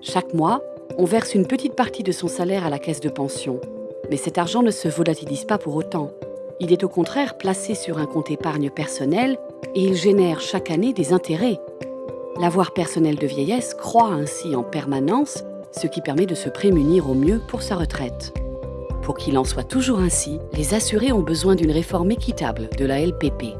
Chaque mois, on verse une petite partie de son salaire à la caisse de pension. Mais cet argent ne se volatilise pas pour autant. Il est au contraire placé sur un compte épargne personnel et il génère chaque année des intérêts. L'avoir personnel de vieillesse croît ainsi en permanence, ce qui permet de se prémunir au mieux pour sa retraite. Pour qu'il en soit toujours ainsi, les assurés ont besoin d'une réforme équitable de la LPP.